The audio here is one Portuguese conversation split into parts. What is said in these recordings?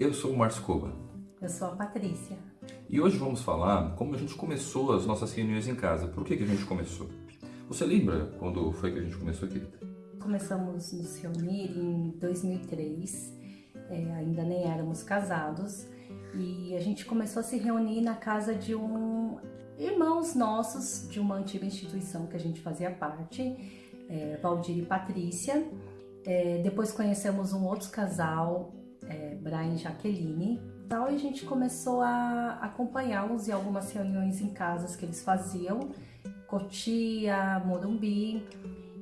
Eu sou o Márcio Coba. Eu sou a Patrícia. E hoje vamos falar como a gente começou as nossas reuniões em casa. Por que, que a gente começou? Você lembra quando foi que a gente começou, querida? Começamos a nos reunir em 2003, é, ainda nem éramos casados, e a gente começou a se reunir na casa de um irmãos nossos de uma antiga instituição que a gente fazia parte, é, Valdir e Patrícia. É, depois conhecemos um outro casal, Brian Jaqueline. Tal, e a gente começou a acompanhá-los em algumas reuniões em casas que eles faziam, Cotia, Morumbi.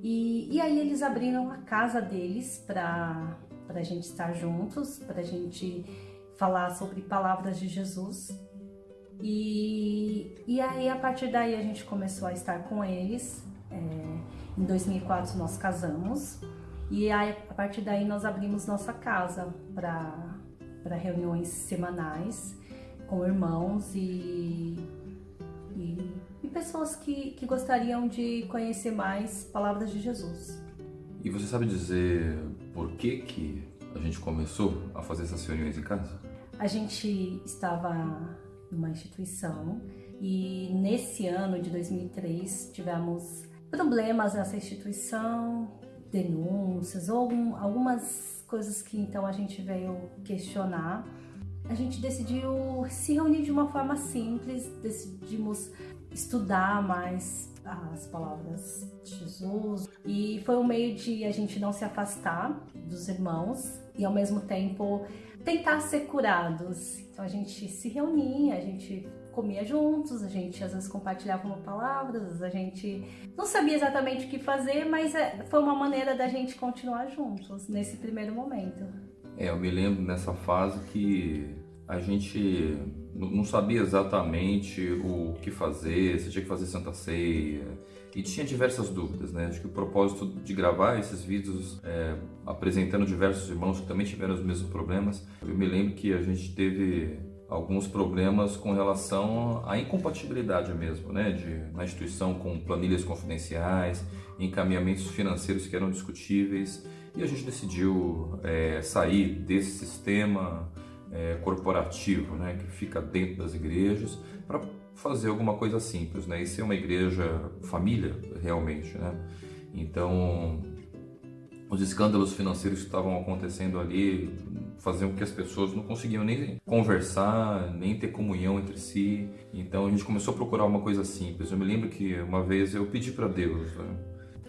E, e aí eles abriram a casa deles para a gente estar juntos, para a gente falar sobre palavras de Jesus. E, e aí a partir daí a gente começou a estar com eles. É, em 2004 nós casamos. E aí, a partir daí nós abrimos nossa casa para reuniões semanais com irmãos e, e, e, pessoas que, que gostariam de conhecer mais palavras de Jesus. E você sabe dizer por que, que a gente começou a fazer essas reuniões em casa? A gente estava numa instituição e nesse ano de 2003 tivemos problemas nessa instituição, denúncias ou algum, algumas coisas que então a gente veio questionar. A gente decidiu se reunir de uma forma simples, decidimos estudar mais as palavras de Jesus e foi um meio de a gente não se afastar dos irmãos e ao mesmo tempo tentar ser curados. Então a gente se reunia, a gente comia juntos, a gente às vezes compartilhava uma palavras, a gente não sabia exatamente o que fazer, mas é, foi uma maneira da gente continuar juntos nesse primeiro momento. É, eu me lembro nessa fase que a gente não sabia exatamente o que fazer, se tinha que fazer Santa Ceia, e tinha diversas dúvidas, né? Acho que o propósito de gravar esses vídeos é, apresentando diversos irmãos que também tiveram os mesmos problemas, eu me lembro que a gente teve alguns problemas com relação à incompatibilidade mesmo, né, de, na instituição com planilhas confidenciais, encaminhamentos financeiros que eram discutíveis. E a gente decidiu é, sair desse sistema é, corporativo, né, que fica dentro das igrejas, para fazer alguma coisa simples, né, e ser uma igreja família realmente, né. Então os escândalos financeiros que estavam acontecendo ali faziam com que as pessoas não conseguiam nem conversar, nem ter comunhão entre si. Então a gente começou a procurar uma coisa simples. Eu me lembro que uma vez eu pedi para Deus né,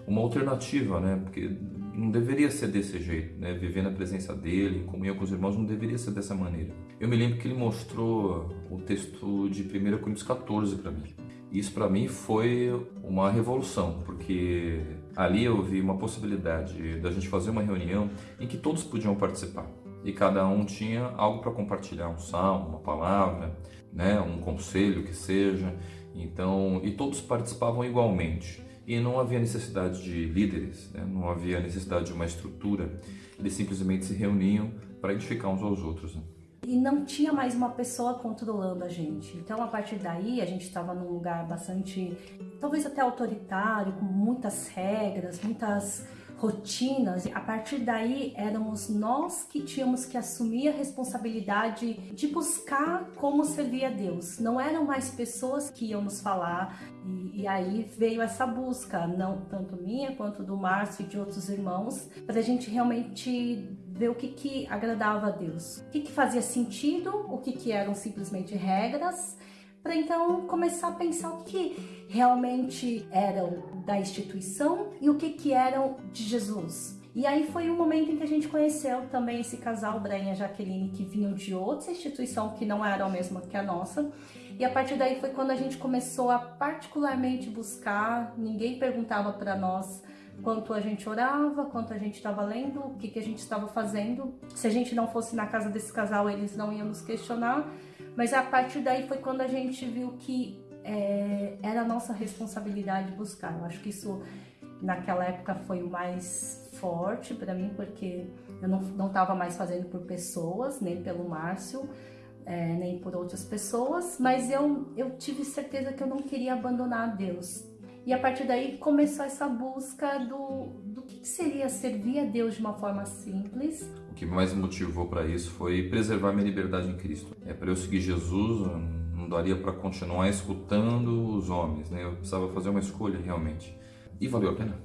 uma alternativa, né? Porque não deveria ser desse jeito, né? Viver na presença dele, em comunhão com os irmãos, não deveria ser dessa maneira. Eu me lembro que ele mostrou o texto de 1 Coríntios 14 para mim. Isso para mim foi uma revolução, porque ali eu vi uma possibilidade da gente fazer uma reunião em que todos podiam participar e cada um tinha algo para compartilhar, um salmo, uma palavra, né, um conselho que seja. Então, e todos participavam igualmente. E não havia necessidade de líderes, né? não havia necessidade de uma estrutura. Eles simplesmente se reuniam para edificar uns aos outros. Né? E não tinha mais uma pessoa controlando a gente. Então, a partir daí, a gente estava num lugar bastante, talvez até autoritário, com muitas regras, muitas rotinas. A partir daí, éramos nós que tínhamos que assumir a responsabilidade de buscar como servir a Deus. Não eram mais pessoas que iam nos falar. E, e aí veio essa busca, não tanto minha quanto do Márcio e de outros irmãos, para a gente realmente ver o que, que agradava a Deus, o que, que fazia sentido, o que, que eram simplesmente regras, para então começar a pensar o que realmente eram da instituição e o que, que eram de Jesus. E aí foi um momento em que a gente conheceu também esse casal, Brian e Jaqueline, que vinham de outra instituição que não era a mesma que a nossa. E a partir daí foi quando a gente começou a particularmente buscar, ninguém perguntava para nós quanto a gente orava, quanto a gente estava lendo, o que, que a gente estava fazendo. Se a gente não fosse na casa desse casal, eles não iam nos questionar. Mas a partir daí foi quando a gente viu que é, era a nossa responsabilidade buscar. Eu acho que isso naquela época foi o mais forte para mim, porque eu não estava mais fazendo por pessoas, nem pelo Márcio, é, nem por outras pessoas, mas eu, eu tive certeza que eu não queria abandonar Deus. E a partir daí começou essa busca do, do que seria servir a Deus de uma forma simples. O que mais motivou para isso foi preservar minha liberdade em Cristo. É para eu seguir Jesus, não daria para continuar escutando os homens, né? Eu precisava fazer uma escolha realmente. E valeu a pena?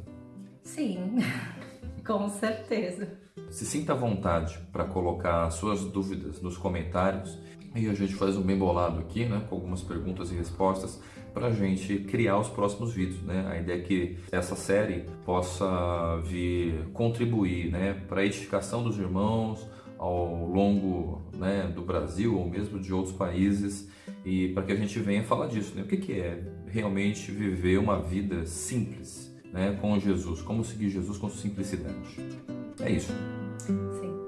Sim, com certeza. Se sinta à vontade para colocar suas dúvidas nos comentários e a gente faz um bem bolado aqui, né, com algumas perguntas e respostas para a gente criar os próximos vídeos, né? A ideia é que essa série possa vir contribuir, né, para a edificação dos irmãos ao longo né, do Brasil ou mesmo de outros países e para que a gente venha falar disso, né? O que, que é realmente viver uma vida simples, né, com Jesus? Como seguir Jesus com simplicidade? É isso. Sim.